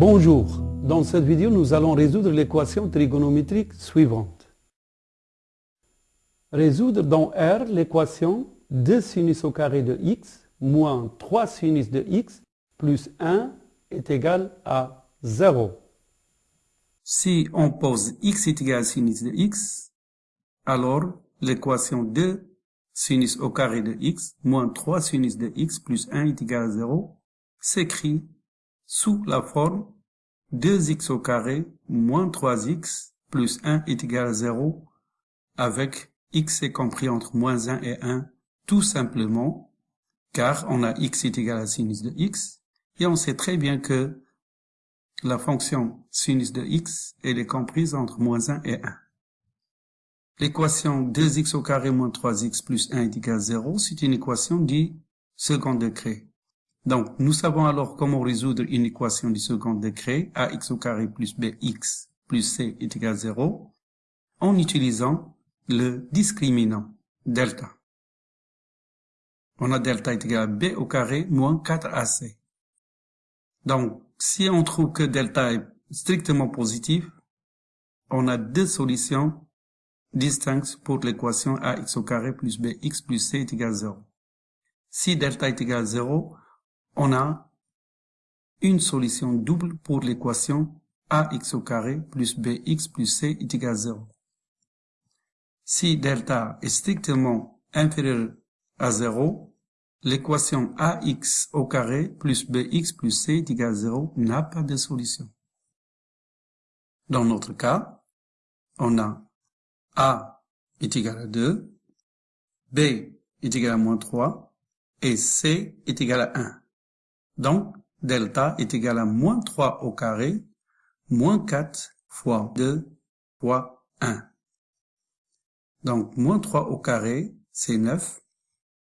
Bonjour, dans cette vidéo nous allons résoudre l'équation trigonométrique suivante. Résoudre dans R l'équation 2 sinus au carré de x moins 3 sinus de x plus 1 est égal à 0. Si on pose x est égal à sinus de x, alors l'équation 2 sinus au carré de x moins 3 sinus de x plus 1 est égal à 0 s'écrit sous la forme 2x au carré moins 3x plus 1 est égal à 0 avec x est compris entre moins 1 et 1 tout simplement car on a x est égal à sinus de x et on sait très bien que la fonction sinus de x elle est comprise entre moins 1 et 1. L'équation 2x au carré moins 3x plus 1 est égal à 0, c'est une équation du second degré. Donc, nous savons alors comment résoudre une équation du second degré, ax au carré plus bx plus c est égal à 0, en utilisant le discriminant delta. On a delta est égal à b au carré moins 4ac. Donc, si on trouve que delta est strictement positif, on a deux solutions distinctes pour l'équation ax au carré plus bx plus c est égal à 0. Si delta est égal à 0, on a une solution double pour l'équation ax au carré plus bx plus c est égal à 0. Si delta est strictement inférieur à 0, l'équation ax au carré plus bx plus c est égal à 0 n'a pas de solution. Dans notre cas, on a a est égal à 2, b est égal à moins 3 et c est égal à 1. Donc, delta est égal à moins 3 au carré, moins 4 fois 2 fois 1. Donc, moins 3 au carré, c'est 9.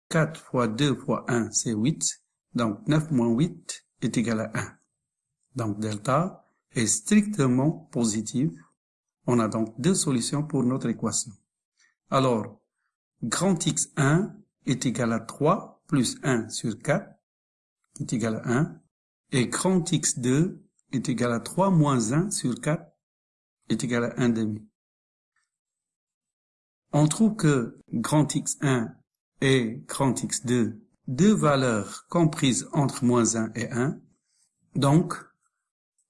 4 fois 2 fois 1, c'est 8. Donc, 9 moins 8 est égal à 1. Donc, delta est strictement positif. On a donc deux solutions pour notre équation. Alors, grand X1 est égal à 3 plus 1 sur 4 est égal à 1 et grand x2 est égal à 3 moins 1 sur 4 est égal à 1 demi. On trouve que grand x1 et grand x2, deux valeurs comprises entre moins 1 et 1, donc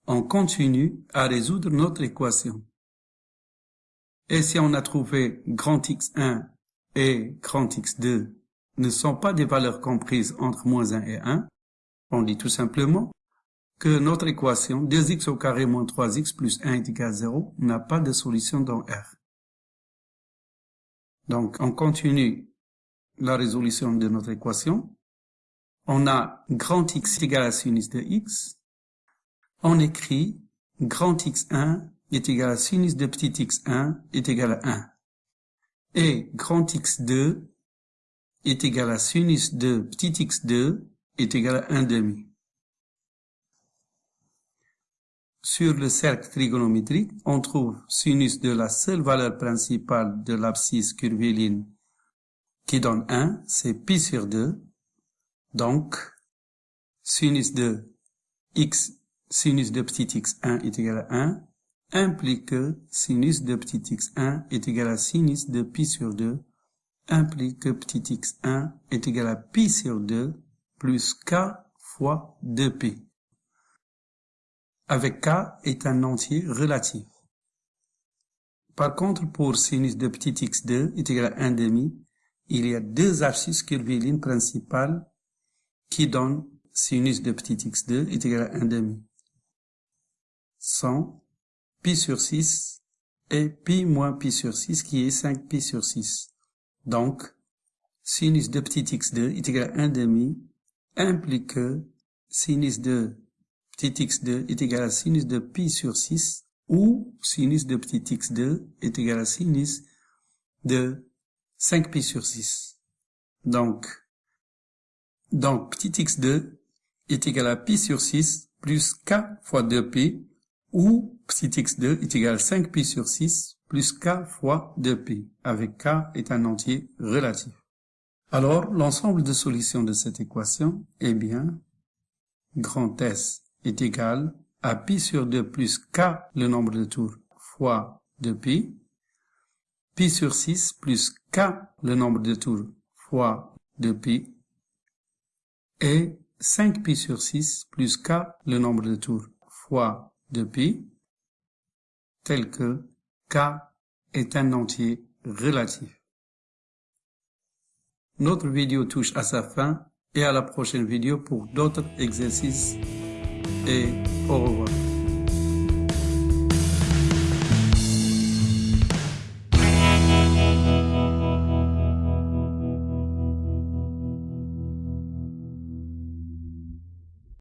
on continue à résoudre notre équation. Et si on a trouvé grand x1 et grand x2 ne sont pas des valeurs comprises entre moins 1 et 1, on dit tout simplement que notre équation 2x au carré moins 3x plus 1 est égal à 0 n'a pas de solution dans R. Donc, on continue la résolution de notre équation. On a grand X égal à sinus de X. On écrit grand X1 est égal à sinus de petit x1 est égal à 1. Et grand X2 est égal à sinus de petit x2 est égal à 1 demi. Sur le cercle trigonométrique, on trouve sinus de la seule valeur principale de l'abscisse curviligne qui donne 1, c'est pi sur 2. Donc, sinus de x, sinus de petit x1 est égal à 1, implique que sinus de petit x1 est égal à sinus de pi sur 2, implique que petit x1 est égal à pi sur 2 plus k fois 2p. Avec k est un entier relatif. Par contre, pour sinus de petit x2 est égal à 1 demi, il y a deux abscisses curvilignes principales qui donnent sinus de petit x2 est égal à 1 demi. 100 pi sur 6 et pi moins pi sur 6 qui est 5 pi sur 6. Donc, sinus de petit x2 est égal à 1 demi implique que sinus de petit x2 est égal à sinus de pi sur 6 ou sinus de petit x2 est égal à sinus de 5pi sur 6. Donc, donc petit x2 est égal à pi sur 6 plus k fois 2pi ou petit x2 est égal à 5pi sur 6 plus k fois 2pi, avec k est un entier relatif. Alors, l'ensemble de solutions de cette équation est bien grand S est égal à pi sur 2 plus k le nombre de tours fois 2pi, pi sur 6 plus k le nombre de tours fois 2pi, et 5pi sur 6 plus k le nombre de tours fois 2pi, tel que k est un entier relatif. Notre vidéo touche à sa fin et à la prochaine vidéo pour d'autres exercices et au revoir.